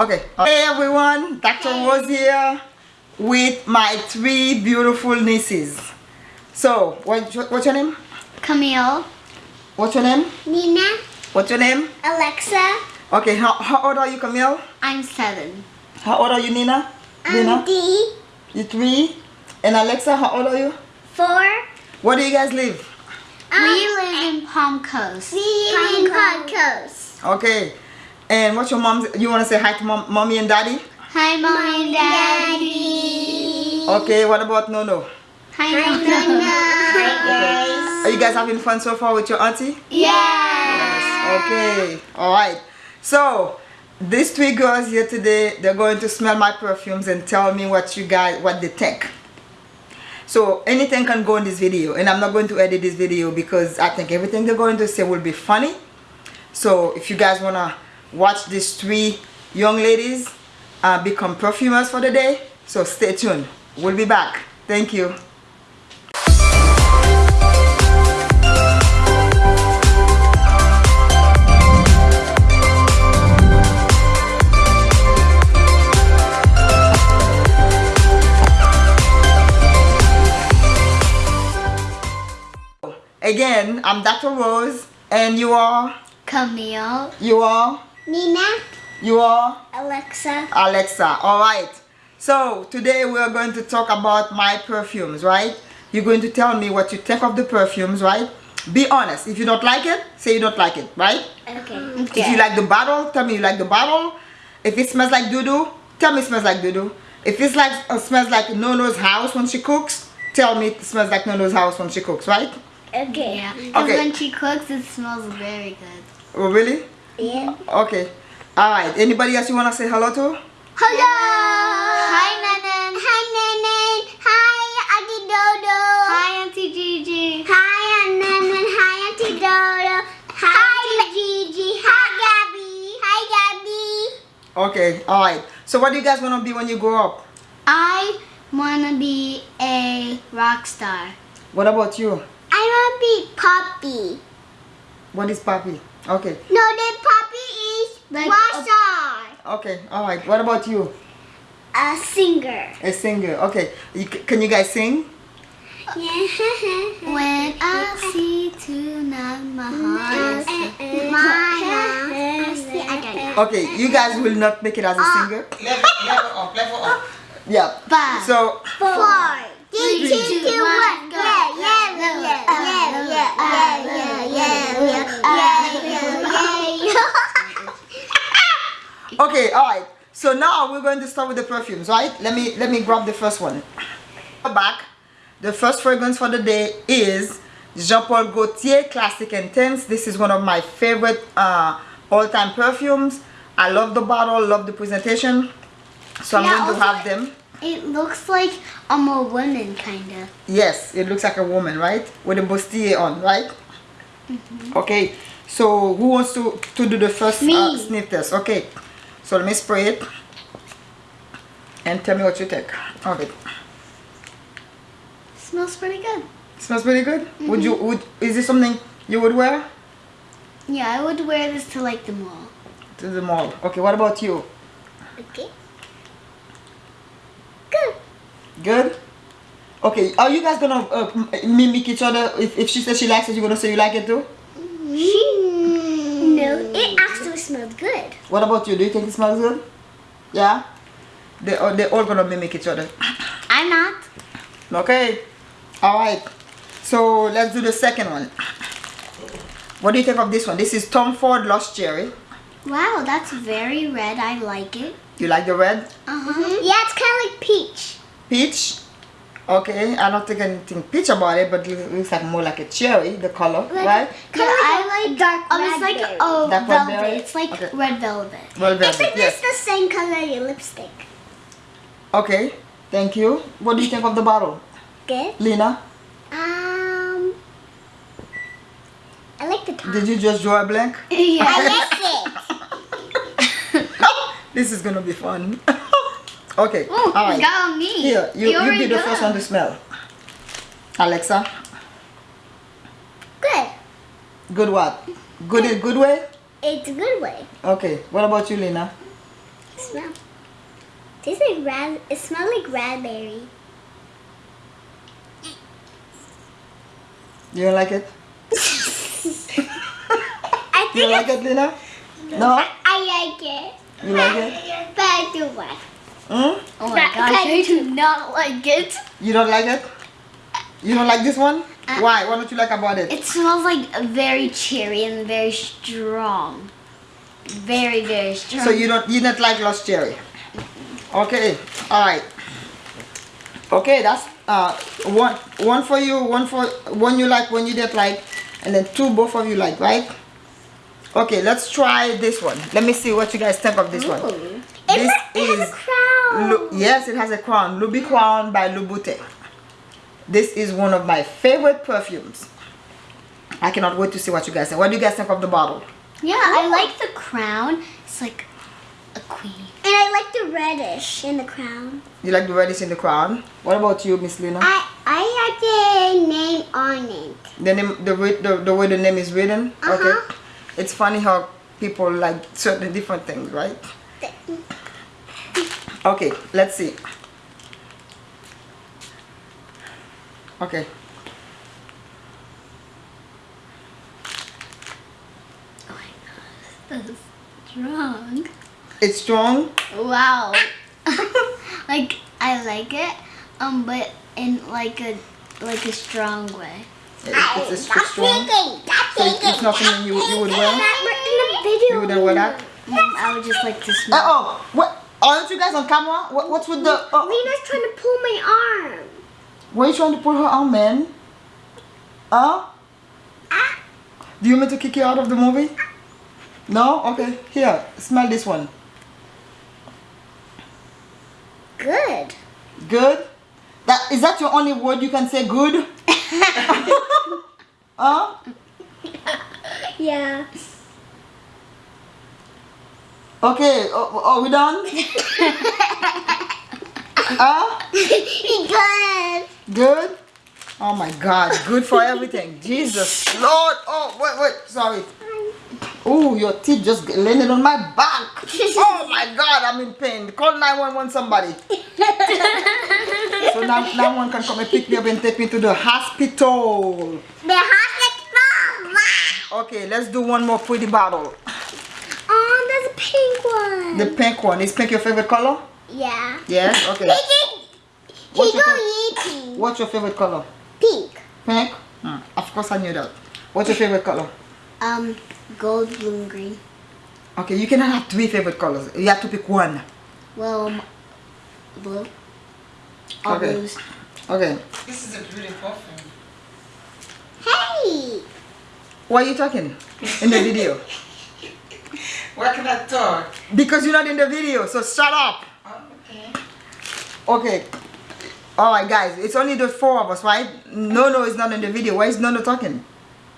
Okay. Hey everyone, Dr. Rose here with my three beautiful nieces. So, what, what's your name? Camille. What's your name? Nina, What's your name? Alexa, Okay, how, how old are you, Camille? I'm seven. How old are you, Nina? Nina? I'm D, You three? And Alexa, how old are you? four. Where do you guys live? Um, we live in Palm Coast. We live in Palm Coast. Okay. And what's your mom? You want to say hi to mom, mommy and daddy? Hi, mommy and daddy. Okay, what about Nono? Hi, Nana. Are you guys having fun so far with your auntie? Yes. Okay, all right. So these three girls here today, they're going to smell my perfumes and tell me what you guys, what they think. So anything can go in this video, and I'm not going to edit this video because I think everything they're going to say will be funny. So if you guys wanna watch these three young ladies uh, become perfumers for the day, so stay tuned. We'll be back. Thank you. Again, I'm Dr. Rose, and you are, Camille. you are, Nina, you are. Alexa, Alexa. All right. So today we are going to talk about my perfumes, right? You're going to tell me what you think of the perfumes, right? Be honest. If you don't like it, say you don't like it, right? okay. okay. If you like the bottle, tell me you like the bottle. If it smells like doo-doo, tell me it smells like doo-doo. If it's like uh, smells like Nono's house when she cooks, tell me it smells like Nono's house when she cooks, right? Okay. Yeah. Because Okay. when she cooks, it smells very good. Oh, really? Yeah. Okay. All right. Anybody else you want to say hello to? Hello. Hi, Nanan. Hi, Nanan. Hi, Auntie Dodo. Hi, Auntie Gigi. Hi, Nanan. Hi, Auntie Dodo. Hi, Gigi. Hi, Gabby. Hi, Gabby. Okay. All right. So what do you guys want to be when you grow up? I want to be a rock star. What about you? I want to be Poppy. What is Papi? Okay. No, the Poppy is Like rock star. Okay. All right. What about you? A singer. A singer. Okay. You, can you guys sing? When I see tonight, my heart is I Okay. You guys will not make it as a uh, singer. Level, level up. Level up. Yeah. Five. So Four. Three, Three, two, two, two, one, one. go. Yeah, yeah, yeah, yeah, yeah, yeah, yeah, yeah, yeah, yeah, yeah, yeah, yeah. okay. All right. So now we're going to start with the perfumes, right? Let me let me grab the first one. Back. The first fragrance for the day is Jean Paul Gaultier Classique Intense. This is one of my favorite uh, all-time perfumes. I love the bottle, love the presentation. So I'm Yeah, going to have them. It looks like I'm a woman, kind of. Yes, it looks like a woman, right? With a bustier on, right? Mhm. Okay, so who wants to, to do the first uh, sniff test? Okay, so let me spray it. And tell me what you think of it. Smells pretty good. Smells pretty good? Would you, would, is this something you would wear Yeah, I would wear this to like the mall. to the mall? Okay, what about you? Okay. Good. Good? Okay, are you guys gonna uh, mimic each other? If, if she says she likes it, you're gonna say you like it too? No, it actually smells good. What about you? Do you think it smells good? Yeah? They, are they're all gonna mimic each other. I'm not. Okay. All right. So let's do the second one. What do you think of this one? This is Tom Ford Lost Cherry. Wow, that's very red. I like it. You like the red? Uh-huh. Yeah, it's kind of like peach. Peach. Okay. I don't think anything peach about it, but it looks like more like a cherry, the color, right? Yeah, I like dark um, it's like raspberry. oh Dark velvet. raspberry? It's like Okay. red velvet. Well, It's velvet, like yes. this the same color as your lipstick. Okay. Thank you. What do you think of the bottle? Good. Lena, Um, I like the top. did you just draw a blank? yeah. I like it. This is gonna be fun. okay. Oh, All right. got me. Here, you, you be the first one to smell. Alexa, Good. good what? Good in good way? It's a good way. Okay. What about you, Lena? Smell. Tastes like ras. It smells like raspberry. You don't like it? I You like it, Lena? No? I like it. You like it? But I do what? Hmm? Oh my gosh, I do not like it. You don't like it? You don't like this one? Uh, Why? What don't you like about it? It smells like very cherry and very strong. Very, very strong. So you don't you don't like lost cherry? Okay, all right. Okay, that's uh one one for you, one for one you like, one you didn't like, and then two both of you like, right? Okay, let's try this one. Let me see what you guys think of this one. Ooh. This it, it has is a crown. Lu- yes, it has a crown. Loubicrown by Louboutin. This is one of my favorite perfumes. I cannot wait to see what you guys think. What do you guys think of the bottle? Yeah, I like the crown. It's like a queen. And I like the reddish in the crown. You like the reddish in the crown? What about you, Miss Lena? I I like the name on it. The name, the way the, the way the name is written. Uh-huh. Okay. It's funny how people like certain different things, right? Okay, let's see. Okay. Oh my gosh, this is strong. It's strong. Wow. like I like it, um, but in like a like a strong way. It- It's, it's, it's strong. So it's, it's not something you, you would wear. You wouldn't wear that. Mm, I would just like to Uh smell. oh. What? Aren't you guys on camera? What, what's with the? Uh, Lena's trying to pull my arm. why are you trying to pull her arm, man? Huh? Ah. Do you want me to kick you out of the movie? No? Okay. Here, smell this one. Good. Good. That is that your only word you can say? Good. huh? Yeah. Okay. Oh, are we done? huh? Good. Good. Oh my God. Good for everything. Jesus Lord. Oh wait wait. Sorry. Oh, your teeth just landed on my back. Oh my God, I'm in pain. Call 911 somebody. so now 911 can come and pick me up and take me to the hospital. The hospital. Okay, let's do one more pretty bottle. Oh, there's a pink one. The pink one. Is pink your favorite color? yeah. Yes? Okay. Pink. What's your. What's your favorite color? Pink. Pink? Hmm, Of course I knew that. What's your favorite color? Um, gold, blue, and green. Okay, you cannot have three favorite colors. You have to pick one. Well, um, blue. All Okay. blues. Okay. This is a beautiful perfume. Hey. Why are you talking in the video? Why can I talk? Because you're not in the video, so shut up. Oh, okay. Okay. Alright guys, it's only the four of us, right? No, no, it's not in the video. Why is Nono talking?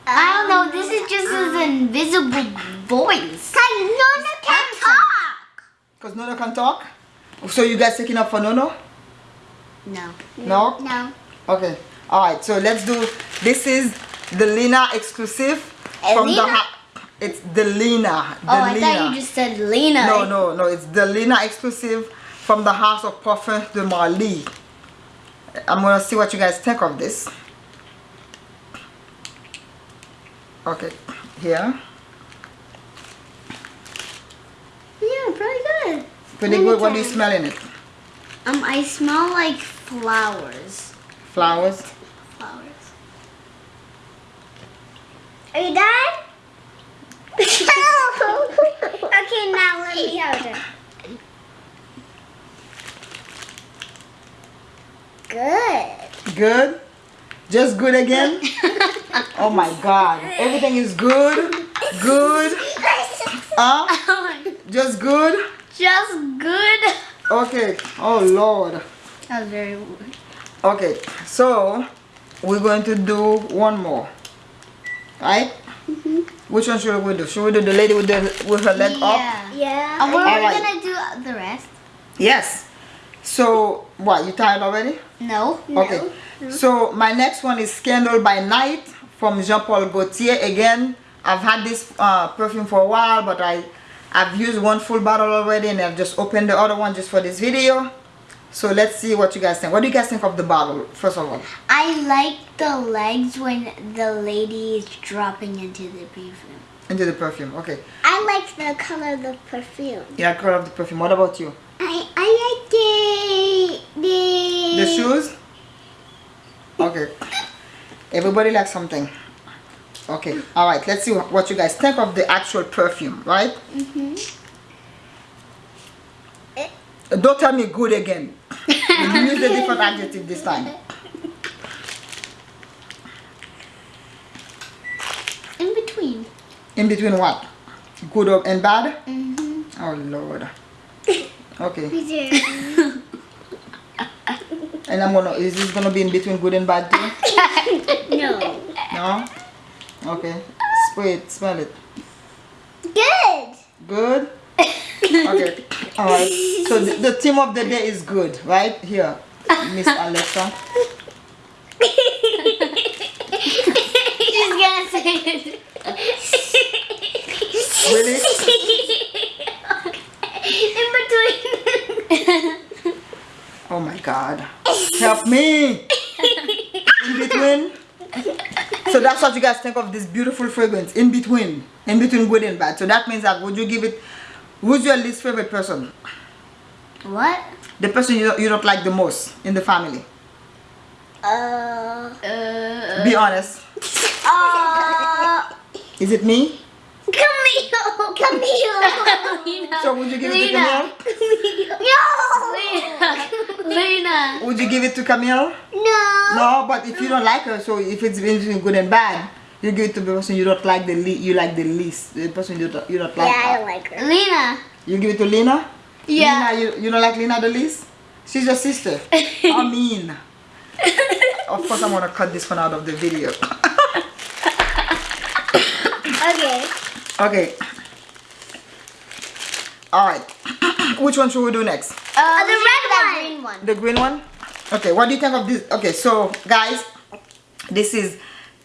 I don't know. This is just his invisible voice. Cause Nona can talk. Because Nono can talk? So you guys taking up for Nono? No. No? No. Okay. Alright, so let's do this is the Lena exclusive from the it's the Lena. The Oh, I Lena. thought you just said Lena. No, no, no. It's the Lena exclusive from the House of Parfums de Marly. I'm gonna see what you guys think of this. Okay, here. Yeah, pretty good. Pretty good. What do you smell in it? Um, I smell like flowers. Flowers. Flowers. Are you done? okay, now let me hold it. Good. Good. Just good again. oh my God. Everything is good. Good. Huh? Just good. Just good. Okay. Oh Lord. That was very weird. Okay. So we're going to do one more. Right? Mm-hmm. Which one should we do? Should we do the lady with the with her leg up? Yeah. Yeah. And we're Alright. gonna do the rest. Yes. So what? You tired already? No. Okay. So my next one is Scandal by Night from Jean Paul Gaultier. Again, I've had this uh, perfume for a while, but I I've used one full bottle already and I've just opened the other one just for this video. So let's see what you guys think. What do you guys think of the bottle, first of all? I like the legs when the lady is dropping into the perfume. Into the perfume, okay. I like the color of the perfume. Yeah, color of the perfume. What about you? I I like the the The shoes? Okay. Everybody likes something. Okay, alright, let's see what you guys think of the actual perfume, right? Mm-hmm. Don't tell me good again. use a different adjective this time. In between. In between what? Good and bad? Mm-hmm. Oh lord. Okay. And I'm gonna is this gonna be in between good and bad too? No. No? Okay. Spray it, smell it. Good. Good? Okay. Alright. So the, the theme of the day is good, right? Here. Miss Alexa. She's gonna say it. Really? In between. Oh my god. Help me! In between. So that's what you guys think of this beautiful fragrance. In between. In between good and bad. So that means that would you give it who's your least favorite person? what? The person you don't, you don't like the most in the family. Uh. Uh, Be honest. Uh. Is it me? Camille. Camille. So would you give it to Lena. Camille? no. Lena. Lena. Would you give it to Camille? No. No, but if you don't like her, so if it's between good and bad, you give it to the person you don't like the le- you like the least, the person you don't, you don't like. Yeah, I her. don't like her. Lena. You give it to Lena? Yeah. Lena, you, you don't like Lena the least? She's your sister. I mean. Of course, I'm gonna cut this one out of the video. Okay. Okay. Alright. Which one should we do next? Uh, the red do that one. green one. The green one? Okay, what do you think of this? Okay, so guys, this is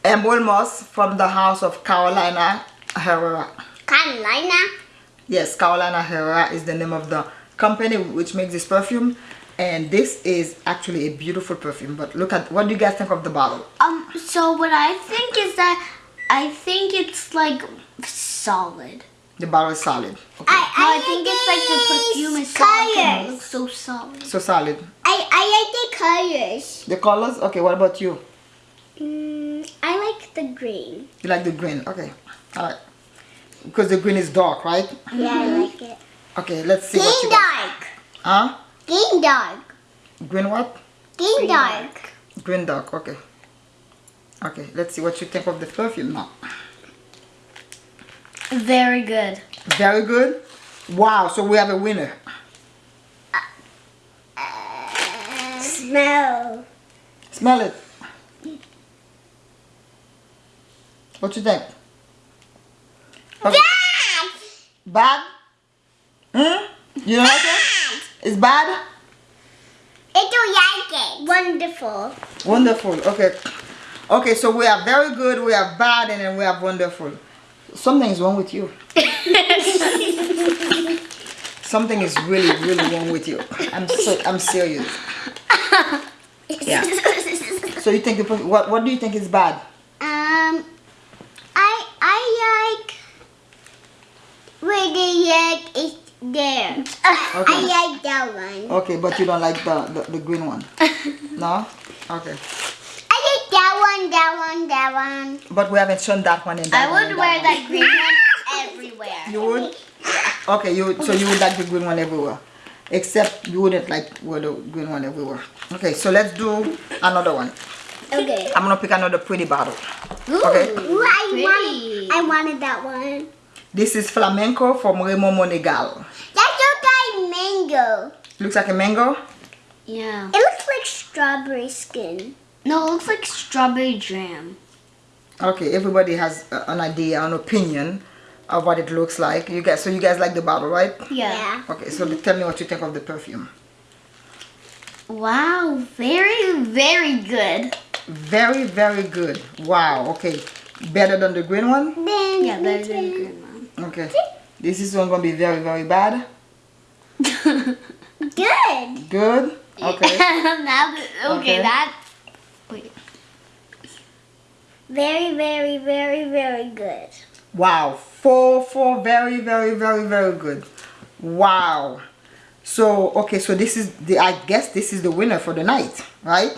Emerald Moss from the house of Carolina Herrera. Carolina. Yes, Carolina Herrera is the name of the company which makes this perfume. And this is actually a beautiful perfume. But look at, what do you guys think of the bottle? Um, so what I think is that I think it's like solid. The bottle is solid. Okay. I, No, I think it's like the perfume is solid. 'cause It looks so solid. So solid. I, I like the colors. The colors? Okay, what about you? Mm, I like the green. You like the green? Okay. Alright. Because the green is dark, right? Yeah, I like it. Okay, let's see what you Green guys... dark. Huh? Green dark. Green what? Green, Green dark. Green dark, okay. Okay, let's see what you think of the perfume now. Very good. Very good. Wow, so we have a winner. Uh, smell. Smell it. What you think? Okay. Bad? Hmm? You don't like it? It's bad? I don't like it. Wonderful. Wonderful. Okay. Okay, so we are very good, we are bad, and then we have wonderful. Something is wrong with you. Something is really, really wrong with you. I'm so, I'm serious. Yeah. So you think the what? What do you think is bad? Um, I I like where the egg is there. I like that one. Okay, but you don't like the the, the green one. No. Okay. I like that one, that one, that one. But we haven't shown that one in that I would and wear one. that green one everywhere. You would? Okay, you so you would like the green one everywhere. Except you wouldn't like wear the green one everywhere. Okay, so let's do another one. Okay. I'm gonna pick another pretty bottle. Ooh, Okay. Ooh, I pretty. wanted, I wanted that one. This is flamenco from Ramón Monegal. That looks like mango. Looks like a mango. Yeah. It looks like strawberry skin. No, it looks like strawberry jam. Okay, everybody has uh, an idea, an opinion of what it looks like. You guys, so you guys like the bottle, right? Yeah. Okay, so tell me what you think of the perfume. Wow, very, very good. Very, very good. Wow. Okay, better than the green one. Then Yeah, better than the green one. Okay. This is one gonna be very very bad. Good. Good. Okay. okay, Okay. that. Wait. Very, very, very, very good. Wow. Four four very very very very good. Wow. So okay, so this is the I guess this is the winner for the night, right?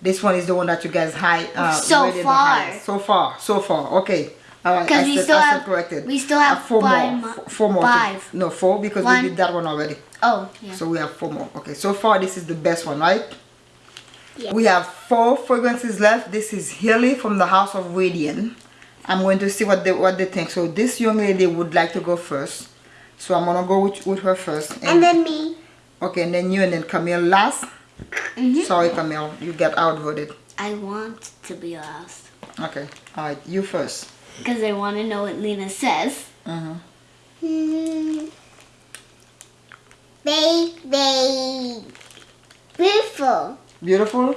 This one is the one that you guys high uh, So far. So far, so far. Okay. All right. Because I we stood- still I have corrected. we still have Uh, four five more. Four more. to- No, four because One. we did that one already. Oh, yeah. So we have four more. Okay, so far this is the best one, right? Yeah. We have four fragrances left. This is Hilly from the House of Radiant. I'm going to see what they what they think. So this young lady would like to go first. So I'm gonna go with, with her first. And then me. okay, and then you and then Camille last. Mhm. Sorry, Camille, you get outvoted. I want to be last. Okay, all right, you first. Because I want to know what Lena says. hmm Hmm. Very, very beautiful. Beautiful.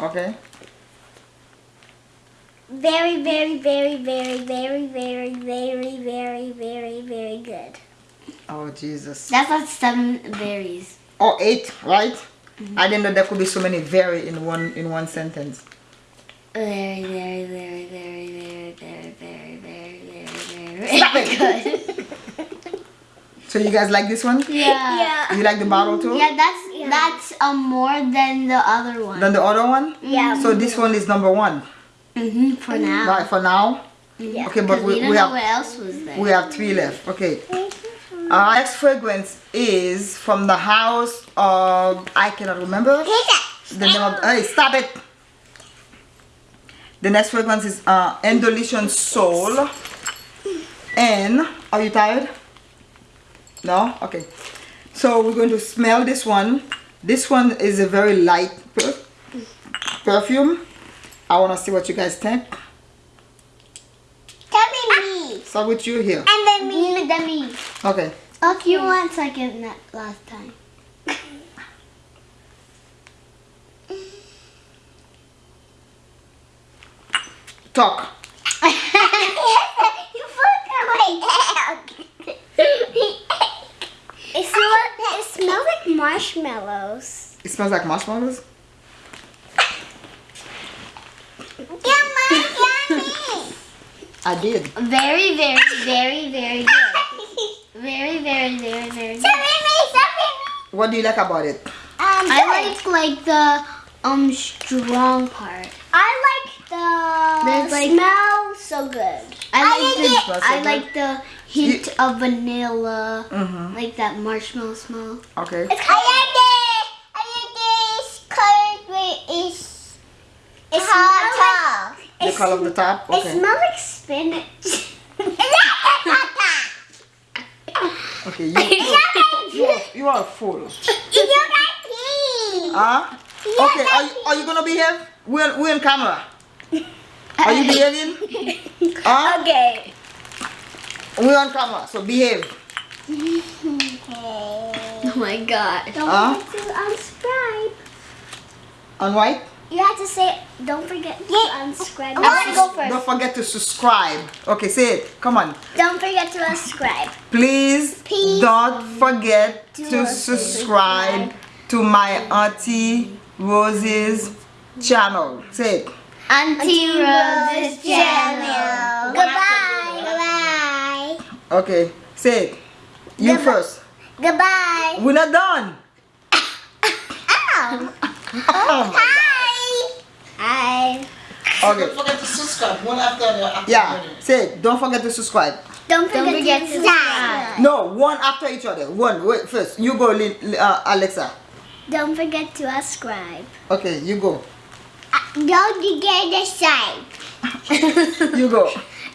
Okay. Very, very, very, very, very, very, very, very, very, very good. Oh Jesus. That's like seven berries. Or eight, right? I didn't know there could be so many very in one in one sentence. Very, very, very, very, very, very, very, very, very, very, Stop it. good. So you guys like this one? Yeah. You like the bottle too? Yeah, that's Yeah. That's um more than the other one. Than the other one? Yeah. So this one is number one, hmm for now. right? For now. Yeah. Okay, but we, we don't we know have what else was there. we have three left. Okay. Our next fragrance is from the house of I cannot remember the name of. Hey, stop it! The next fragrance is uh, Endolition Soul. And are you tired? No. Okay. So we're going to smell this one. This one is a very light per- perfume. I want to see what you guys think. Tell me ah. me. Start with you here. And then me. Lena, then me. Okay. Oh, you went second that last time. Talk. you put my hand. it, smells, it smells like marshmallows. It smells like marshmallows. Yummy, yummy. I did. Very, very, very, very good. Very, very, very, very good. Stop me, stop me. What do you like about it? Um, I like like the um strong part. I like the There's like- smell so good. I I like like the it. I like the hint of vanilla, Mm-hmm. like that marshmallow smell. Okay. It's I like it. I like this color with is it's hot. The color of the top. Okay. It smells like spinach. Okay. You, you, you, are, you are a fool. Huh? Okay. Are you, are you gonna behave? We're we're in camera. Are you behaving? Huh? Okay. We're on camera, so behave. Oh my god. Don't Huh? forget to unsubscribe. On white. You have to say, don't forget to unsubscribe. I want to go first. Don't forget to subscribe. Okay, say it. Come on. Don't forget to subscribe. Please, Please don't forget do to subscribe to my Auntie Rose's channel. Say it. Auntie Rose's channel. Goodbye. Goodbye. Okay, say it. You Goodbye. first. Goodbye. We're not done. Ow. Oh my Hi. God. Okay. Don't forget to subscribe. One after the other. after Yeah, other. say it. Don't forget to subscribe. Don't forget, Don't forget to to subscribe. No, one after each other. One. Wait, first. You go, Lin- uh, Alexa. Don't forget to subscribe. Okay, you go. Don't forget to subscribe. You go.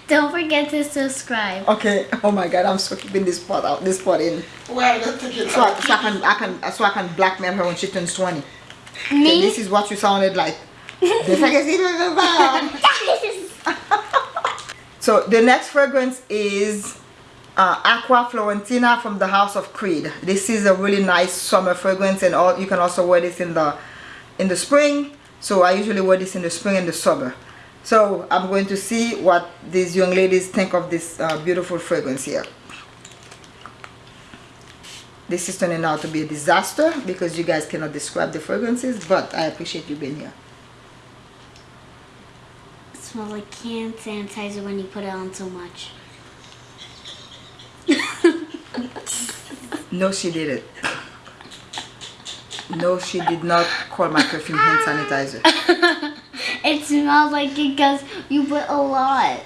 Don't forget to subscribe. Okay. Oh my God, I'm so keeping this part out. This part in. Well, let's take it So I, out. so I can, I can, so I can blackmail her when she turns 20. Okay, Me? this is what you sounded like. Don't forget to- so the next fragrance is uh, Acqua Fiorentina from the House of Creed. This is a really nice summer fragrance, and all you can also wear this in the in the spring so I usually wear this in the spring and the summer. So I'm going to see what these young ladies think of this uh, beautiful fragrance here. This is turning out to be a disaster because you guys cannot describe the fragrances but I appreciate you being here. Smells like canned sanitizer when you put it on so much. No she didn't no she did not call my perfume hand sanitizer It smells like it because you put a lot.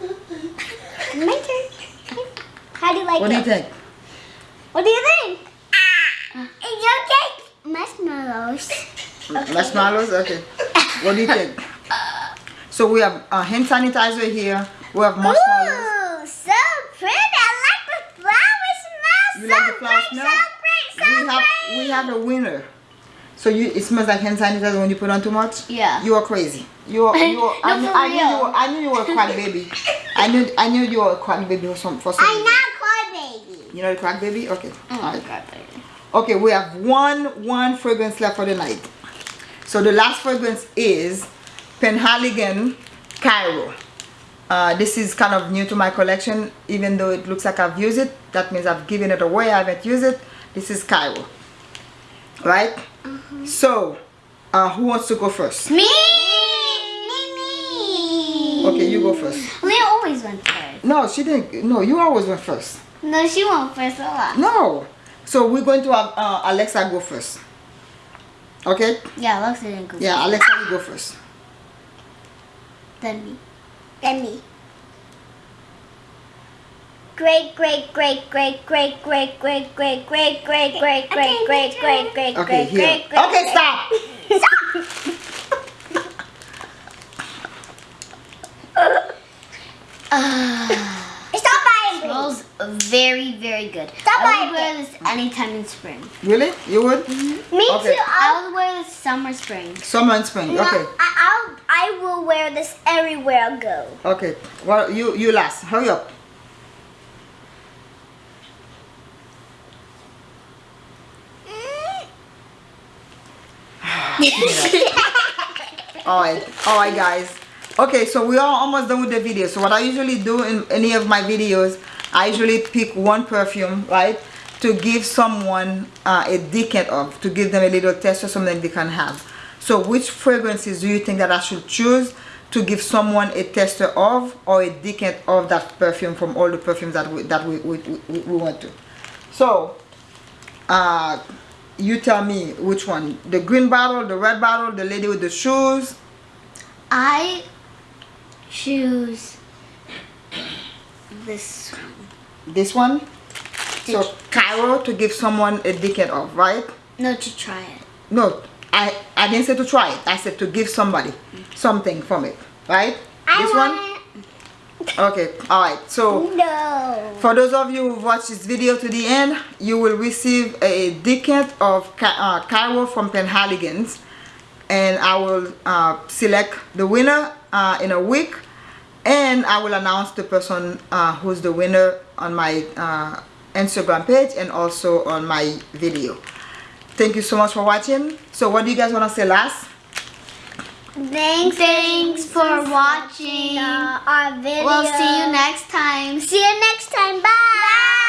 My turn. How do you like what do you it? think What do you think? Ah. It's okay. Marshmallows. marshmallows okay what do you think so we have a hand sanitizer here we have marshmallows Ooh, so pretty. I like the flower smell. You so like the flower great, smell? So great, so we have we have a winner. So you it smells like hand sanitizer when you put on too much? Yeah. you are crazy. You are, you are, I, knew, I knew you were I knew you were a crack baby. I knew I knew you were a crack baby for some for some I'm not cry baby. you know the crack baby? Okay. Oh my Alright. god, baby. okay we have one one fragrance left for the night. So the last fragrance is Penhaligon Cairo. Uh, this is kind of new to my collection. Even though it looks like I've used it that means I've given it away I haven't used it this is Cairo right so uh, who wants to go first Me! Me, me. okay you go first Leah always went first. no she didn't no you always went first No, she went first a lot. no so we're going to have uh, Alexa go first okay Yeah, Alexa didn't go yeah Alexa you go first Then me. Then me. Great, great, great, great, great, great, great, great, great, great, great, great, great, great, great, okay great, here great, great. okay stop Stop buying. Smells very, very good. Stop I would wear this anytime in spring. really you would Me Okay. too. I'll, I would wear this summer, spring. summer and spring no, okay I, I'll, I will wear this everywhere I go. okay well you you last hurry up all right all right guys. Okay so we are almost done with the video. So what i usually do in any of my videos i usually pick one perfume right to give someone uh, a decant of to give them a little test or something they can have. So which fragrances do you think that i should choose to give someone a tester of or a decant of that perfume from all the perfumes that we that we we, we, we went to? So uh you tell me which one. The green bottle the red bottle the lady with the shoes? I choose this one. this one? So Cairo to give someone a decant of right? No, to try it. no I I didn't say to try it. I said to give somebody mm. something from it right? I this one okay all right so No. For those of you who watch this video to the end, you will receive a decant of uh, Cairo from Penhaligons and I will uh, select the winner uh, in a week and I will announce the person uh, who's the winner on my uh, Instagram page and also on my video. Thank you so much for watching. So what do you guys want to say last? Thanks, Thanks for watching. our video. We'll see you next time. See you next time. Bye.